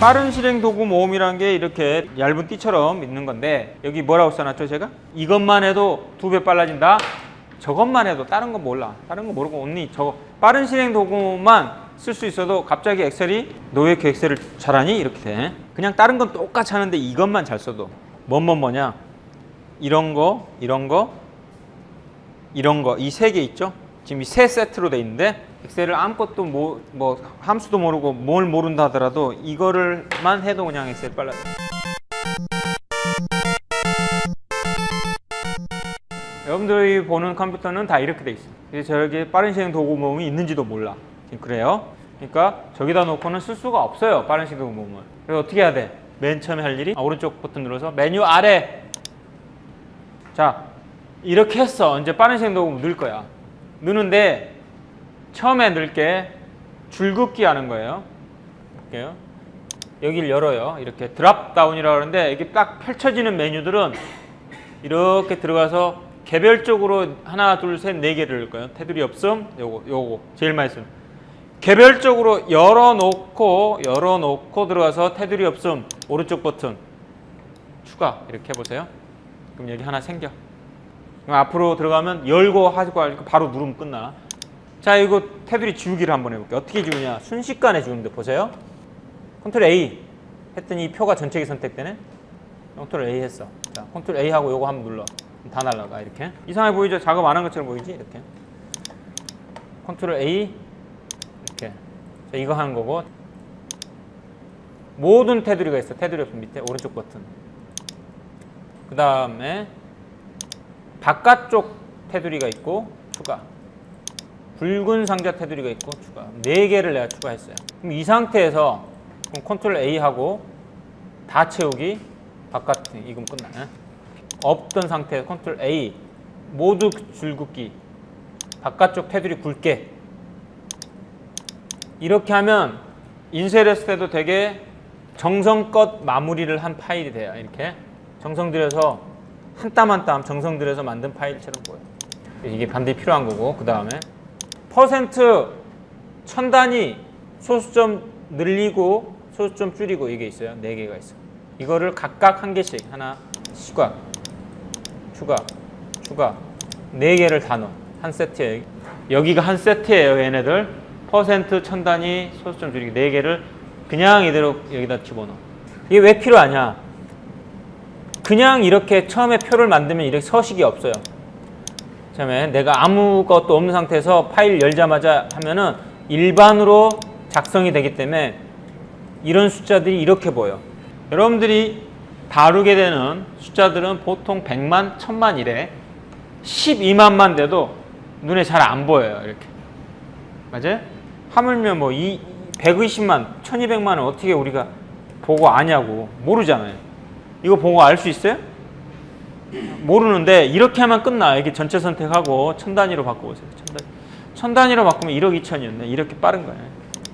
빠른 실행 도구 모음이라는 게 이렇게 얇은 띠처럼 있는 건데 여기 뭐라고 써놨죠 제가? 이것만 해도 두 배 빨라진다? 저것만 해도 다른 건 몰라 다른 거 모르고 언니 저거 빠른 실행 도구만 쓸 수 있어도 갑자기 엑셀이 너 왜 이렇게 엑셀을 잘하니? 이렇게 돼 그냥 다른 건 똑같이 하는데 이것만 잘 써도 뭔뭔 뭐냐 이런 거 이런 거 이런 거 이 세 개 있죠? 지금 이 세 세트로 돼 있는데 엑셀을 아무것도 뭐, 뭐 함수도 모르고 뭘 모른다 하더라도 이거를만 해도 그냥 엑셀 빨라. 여러분들이 보는 컴퓨터는 다 이렇게 돼 있어요. 저기 빠른 실행 도구 모음이 있는지도 몰라. 그래요. 그러니까 저기다 놓고는 쓸 수가 없어요. 빠른 실행 도구 모음을. 그래서 어떻게 해야 돼? 맨 처음에 할 일이 아, 오른쪽 버튼 눌러서 메뉴 아래 자 이렇게 했어. 이제 빠른 실행 도구 넣을 거야. 넣는데 처음에 넣을 게 줄긋기 하는 거예요. 볼게요. 여기를 열어요. 이렇게 드랍 다운이라고 하는데 이게 딱 펼쳐지는 메뉴들은 이렇게 들어가서 개별적으로 하나, 둘, 셋, 네 개를 넣을 거예요. 테두리 없음, 요거, 요거 제일 많이 쓰는. 개별적으로 열어놓고 열어놓고 들어가서 테두리 없음 오른쪽 버튼 추가 이렇게 해보세요. 그럼 여기 하나 생겨. 그럼 앞으로 들어가면 열고 하고 바로 누르면 끝나. 자 이거 테두리 지우기를 한번 해볼게요. 어떻게 지우냐? 순식간에 지우는데 보세요. 컨트롤 A 했더니 이 표가 전체가 선택되네. 컨트롤 A 했어. 자 컨트롤 A 하고 요거 한번 눌러. 다 날라가 이렇게. 이상해 보이죠? 작업 안 한 것처럼 보이지? 이렇게. 컨트롤 A 이렇게. 자 이거 하는 거고. 모든 테두리가 있어. 테두리 옆 밑에 오른쪽 버튼. 그 다음에 바깥쪽 테두리가 있고 추가. 붉은 상자 테두리가 있고 추가. 네 개를 내가 추가했어요. 그럼 이 상태에서 그럼 컨트롤 A 하고 다 채우기 바깥 이건 끝나. 없던 상태에서 컨트롤 A 모두 줄긋기 바깥쪽 테두리 굵게 이렇게 하면 인쇄했을 때도 되게 정성껏 마무리를 한 파일이 돼요. 이렇게 정성 들여서 한 땀 한 땀 정성 들여서 만든 파일처럼 보여요. 이게 반드시 필요한 거고 그 다음에 퍼센트 천 단위 소수점 늘리고 소수점 줄이고 이게 있어요. 네 개가 있어. 이거를 각각 한 개씩 하나 추가 추가 추가 네 개를 다 넣어 한 세트에 여기가 한 세트예요. 얘네들 퍼센트 천 단위 소수점 줄이기 네 개를 그냥 이대로 여기다 집어넣어. 이게 왜 필요하냐? 그냥 이렇게 처음에 표를 만들면 이렇게 서식이 없어요. 처음에 내가 아무것도 없는 상태에서 파일 열자마자 하면은 일반으로 작성이 되기 때문에 이런 숫자들이 이렇게 보여. 여러분들이 다루게 되는 숫자들은 보통 100만, 1000만 이래 12만만 돼도 눈에 잘 안 보여요. 이렇게. 맞아요? 하물며 뭐 이 120만, 1200만은 어떻게 우리가 보고 아냐고 모르잖아요. 이거 보고 알 수 있어요? 모르는데 이렇게 하면 끝나. 이렇게 전체 선택하고 천 단위로 바꿔보세요. 천 단위. 천 단위로 바꾸면 1억 2천이었네. 이렇게 빠른 거예요.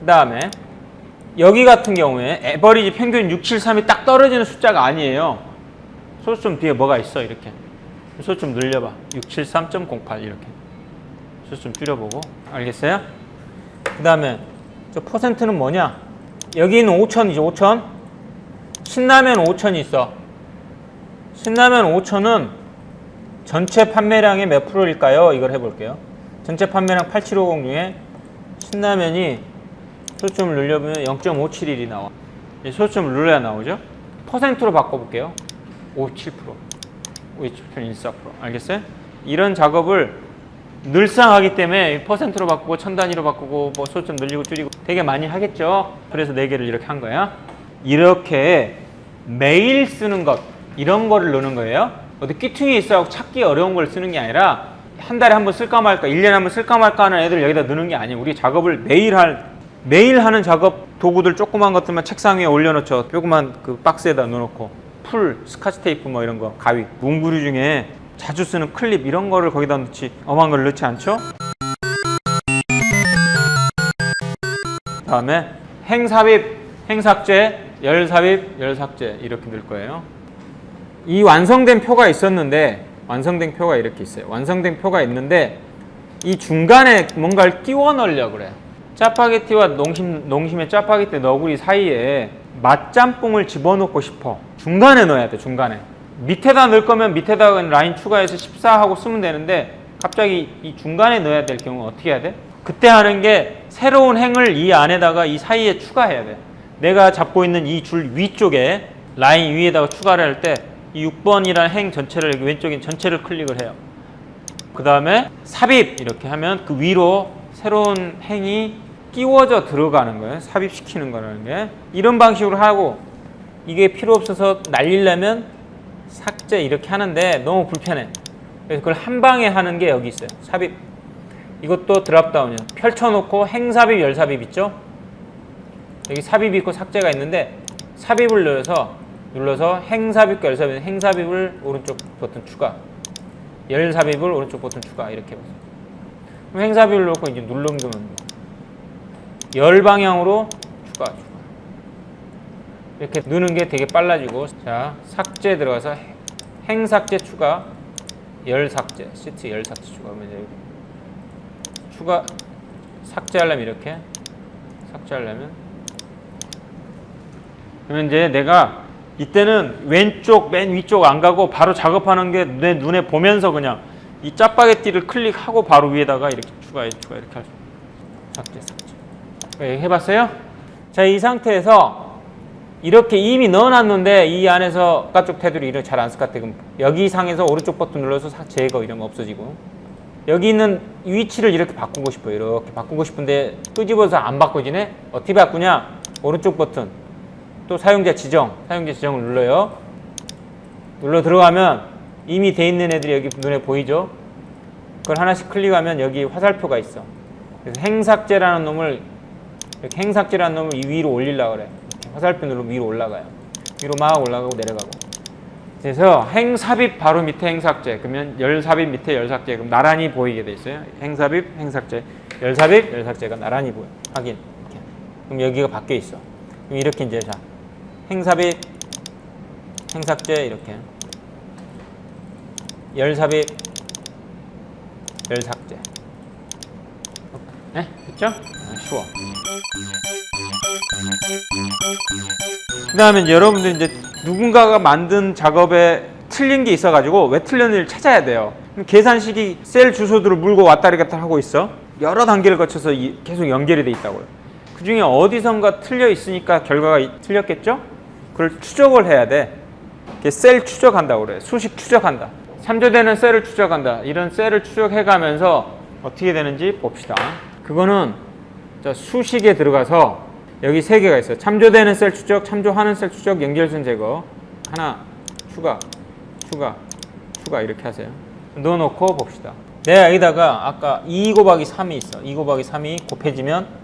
그 다음에 여기 같은 경우에 에버리지 평균 673이 딱 떨어지는 숫자가 아니에요. 소수점 뒤에 뭐가 있어 이렇게. 소수점 늘려봐. 673.08 이렇게. 소수점 줄여보고 알겠어요? 그 다음에 저 퍼센트는 뭐냐? 여기는 5천이죠. 5천. 신라면 5천이 있어. 신라면 5천은 전체 판매량의 몇 프로일까요? 이걸 해볼게요. 전체 판매량 8750 중에 신라면이 소점을 늘려보면 0.571이 나와. 소점을 눌러야 나오죠? 퍼센트로 바꿔볼게요. 57%, 57.14% 알겠어요? 이런 작업을 늘상 하기 때문에 퍼센트로 바꾸고 천 단위로 바꾸고 뭐 소점 늘리고 줄이고 되게 많이 하겠죠? 그래서 네 개를 이렇게 한 거야. 이렇게 매일 쓰는 것 이런 거를 넣는 거예요. 어디 귀퉁이 있어 찾기 어려운 걸 쓰는 게 아니라 한 달에 한 번 쓸까 말까, 1년에 한 번 쓸까 말까 하는 애들 여기다 넣는 게 아니에요. 우리 작업을 매일 할 매일 하는 작업 도구들 조그만 것들만 책상 위에 올려놓죠. 조그만 그 박스에다 넣어놓고 풀, 스카치 테이프 뭐 이런 거, 가위, 문구류 중에 자주 쓰는 클립 이런 거를 거기다 넣지 엄한 걸 넣지 않죠? 다음에 행삽입, 행삭제, 열삽입, 열삭제 이렇게 넣을 거예요. 이 완성된 표가 있었는데 완성된 표가 이렇게 있어요. 완성된 표가 있는데 이 중간에 뭔가를 끼워 넣으려고 그래. 짜파게티와 농심, 농심의 짜파게티 너구리 사이에 맛짬뽕을 집어넣고 싶어. 중간에 넣어야 돼, 중간에. 밑에다 넣을 거면 밑에다 라인 추가해서 14하고 쓰면 되는데 갑자기 이 중간에 넣어야 될 경우 어떻게 해야 돼? 그때 하는 게 새로운 행을 이 안에다가 이 사이에 추가해야 돼. 내가 잡고 있는 이 줄 위쪽에 라인 위에다가 추가를 할 때 이 6번이라는 행 전체를 왼쪽에 전체를 클릭을 해요. 그 다음에 삽입 이렇게 하면 그 위로 새로운 행이 끼워져 들어가는 거예요. 삽입시키는 거라는 게. 이런 방식으로 하고 이게 필요 없어서 날리려면 삭제 이렇게 하는데 너무 불편해. 그래서 그걸 한 방에 하는 게 여기 있어요. 삽입. 이것도 드랍다운이에요. 펼쳐놓고 행삽입, 열삽입 있죠? 여기 삽입이 있고 삭제가 있는데 삽입을 눌러서 눌러서 행삽입과 열삽입, 행삽입을 오른쪽 버튼 추가, 열삽입을 오른쪽 버튼 추가. 이렇게 해보세요. 그럼 행삽입을 놓고 이제 누르면 열 방향으로 추가, 추가. 이렇게 누는 게 되게 빨라지고 자 삭제 들어가서 행삭제 추가, 열 삭제, 시트 열 삭제 추가하면 이제 여기 추가 삭제하려면 이렇게 삭제하려면. 그러면 이제 내가 이때는 왼쪽 맨 위쪽 안 가고 바로 작업하는 게 내 눈에 보면서 그냥 이 짜파게티를 클릭하고 바로 위에다가 이렇게 추가해 추가 이렇게 할수 삭제 삭제 네, 해봤어요? 자 이 상태에서 이렇게 이미 넣어놨는데 이 안에서 바깥쪽 테두리 이렇게 잘안 쓸것 같아. 그럼 여기 상에서 오른쪽 버튼 눌러서 삭- 제거 거 없어지고. 여기 있는 위치를 이렇게 바꾸고 싶어요. 이렇게 바꾸고 싶은데 끄집어서 안 바꿔지네? 어떻게 바꾸냐? 오른쪽 버튼 또 사용자 지정 사용자 지정을 눌러요. 눌러 들어가면 이미 돼 있는 애들이 여기 눈에 보이죠? 그걸 하나씩 클릭하면 여기 화살표가 있어. 그래서 행삭제라는 놈을 이렇게 행삭제라는 놈을 이 위로 올리려고 그래. 화살표 누르면 위로 올라가요. 위로 막 올라가고 내려가고. 그래서 행삽입 바로 밑에 행삭제. 그러면 열삽입 밑에 열삭제. 그럼 나란히 보이게 돼 있어요. 행삽입 행삭제. 열삽입 열삭제가 나란히 보여. 확인. 그럼 여기가 바뀌어 있어. 그럼 이렇게 이제 자 행삽입 행삭제 이렇게 열삽입 열삭제 네 됐죠? 아, 쉬워 그 다음에 여러분들 이제 누군가가 만든 작업에 틀린 게 있어가지고 왜 틀렸는지를 찾아야 돼요. 계산식이 셀 주소들을 물고 왔다리 갔다 하고 있어. 여러 단계를 거쳐서 이- 계속 연결이 돼 있다고요. 그 중에 어디선가 틀려 있으니까 결과가 이- 틀렸겠죠? 그걸 추적을 해야 돼. 셀 추적한다고 그래. 수식 추적한다. 3조되는 셀을 추적한다. 이런 셀을 추적해 가면서 어떻게 되는지 봅시다. 그거는 자, 수식에 들어가서 여기 세 개가 있어요. 참조되는 셀 추적, 참조하는 셀 추적, 연결선 제거. 하나, 추가, 추가, 추가 이렇게 하세요. 넣어놓고 봅시다. 내가 여기다가 아까 2 곱하기 3이 있어. 2 곱하기 3이 곱해지면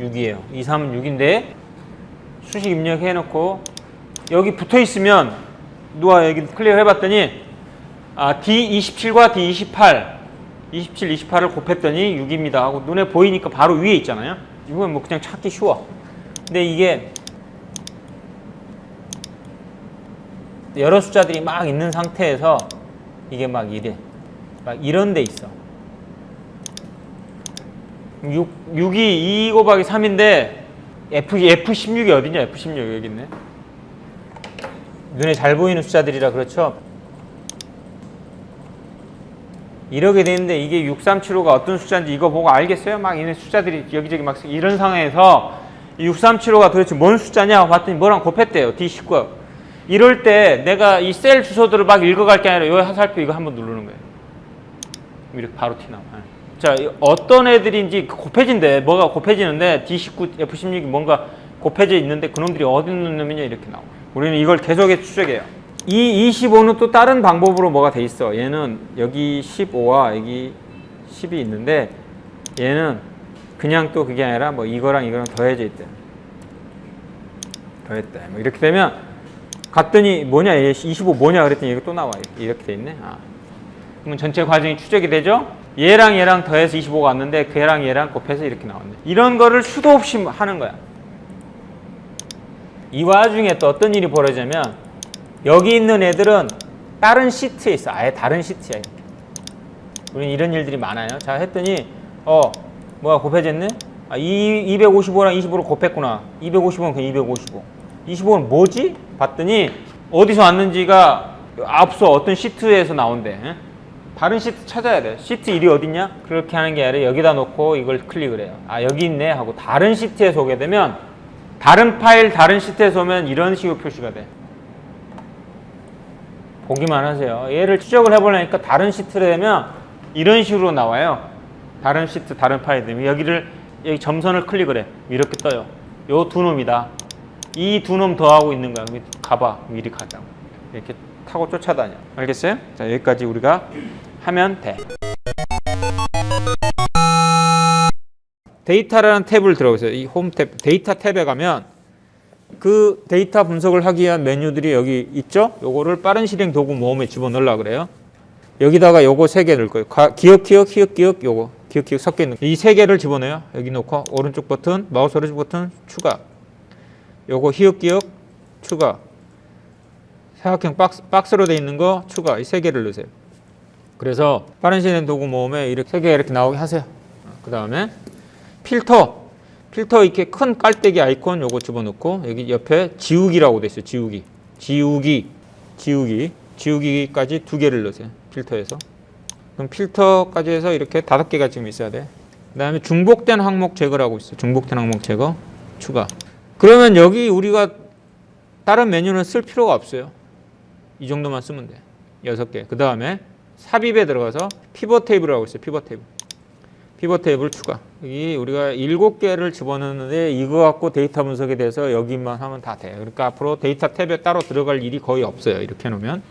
6이에요. 2, 3은 6인데 수식 입력해놓고 여기 붙어 있으면 누가 여기 클릭을 해봤더니 아, D27과 D28 27, 28을 곱했더니 6입니다 하고 눈에 보이니까 바로 위에 있잖아요. 이건 뭐 그냥 찾기 쉬워. 근데 이게 여러 숫자들이 막 있는 상태에서 이게 막 이래. 막 이런 데 있어. 6, 6이 2 곱하기 3인데 F, F16이 어디냐? F16 여기 있네. 눈에 잘 보이는 숫자들이라 그렇죠. 이렇게 되는데 이게 6375가 어떤 숫자인지 이거 보고 알겠어요? 막 이런 숫자들이 여기저기 막 이런 상황에서 6375가 도대체 뭔 숫자냐 봤더니 뭐랑 곱했대요. D19. 이럴 때 내가 이 셀 주소들을 막 읽어갈 게 아니라 요 화살표 이거 한번 누르는 거예요. 이렇게 바로 티나와. 자, 이 어떤 애들인지 곱해진대. 뭐가 곱해지는데 D19, F16이 뭔가 곱해져 있는데 그놈들이 어디 있는 놈이냐 이렇게 나와. 우리는 이걸 계속해서 추적해요. 이 25는 또 다른 방법으로 뭐가 돼 있어. 얘는 여기 15와 여기 10이 있는데 얘는 그냥 또 그게 아니라 뭐 이거랑 이거랑 더해져 있대. 더했대. 뭐 이렇게 되면 갔더니 뭐냐 얘 25 뭐냐 그랬더니 이거 또 나와 이렇게 돼 있네. 아. 그러면 전체 과정이 추적이 되죠. 얘랑 얘랑 더해서 25가 왔는데 걔랑 얘랑 곱해서 이렇게 나왔네. 이런 거를 수도 없이 하는 거야. 이 와중에 또 어떤 일이 벌어지냐면 여기 있는 애들은 다른 시트에 있어. 아예 다른 시트야. 이렇게. 우리는 이런 일들이 많아요. 자 했더니 어 뭐야 곱해졌네? 아, 이 255랑 25를 곱했구나. 255는 그 255. 25는 뭐지? 봤더니 어디서 왔는지가 앞서 어떤 시트에서 나온대. 예? 다른 시트 찾아야 돼. 시트 1이 어딨냐? 그렇게 하는 게 아니라 여기다 놓고 이걸 클릭을 해요. 아 여기 있네 하고 다른 시트에서 오게 되면 다른 파일 다른 시트에서 오면 이런 식으로 표시가 돼. 보기만 하세요. 얘를 추적을 해보려니까 다른 시트를 되면 이런 식으로 나와요. 다른 시트, 다른 파일 되면 여기를 여기 점선을 클릭을 해. 이렇게 떠요. 요 두 놈이다. 이 두 놈 더하고 있는 거야. 가봐. 미리 가자. 이렇게 타고 쫓아다녀. 알겠어요? 자, 여기까지 우리가 하면 돼. 데이터라는 탭을 들어보세요. 이 홈 탭, 데이터 탭에 가면 그 데이터 분석을 하기 위한 메뉴들이 여기 있죠? 요거를 빠른 실행 도구 모음에 집어넣으려 그래요. 여기다가 요거 세 개 넣을 거예요. 가- 기역, 기역, 히읗, 기역, 요거. 기역, 기역 섞여 있는 이 세 개를 집어넣어요. 여기 놓고 오른쪽 버튼, 마우스 오른쪽 버튼 추가. 요거 히읗, 기억 추가. 사각형 박스, 박스로 돼 있는 거 추가. 이 세 개를 넣으세요. 그래서 빠른 실행 도구 모음에 이렇게 세 개 이렇게 나오게 하세요. 그 다음에 필터. 필터 이렇게 큰 깔때기 아이콘 요거 집어넣고 여기 옆에 지우기라고 돼 있어요. 지우기. 지우기. 지우기. 지우기까지 두 개를 넣으세요. 필터에서. 그럼 필터까지 해서 이렇게 다섯 개가 지금 있어야 돼. 그 다음에 중복된 항목 제거라고 있어. 요 중복된 항목 제거 추가. 그러면 여기 우리가 다른 메뉴는 쓸 필요가 없어요. 이 정도만 쓰면 돼. 여섯 개. 그 다음에 삽입에 들어가서 피벗 테이블이라고 있어요. 피벗 테이블. 피벗 테이블 추가. 여기 우리가 일곱 개를 집어넣는데 이거 갖고 데이터 분석에 대해서 여기만 하면 다 돼요. 그러니까 앞으로 데이터 탭에 따로 들어갈 일이 거의 없어요. 이렇게 해놓으면.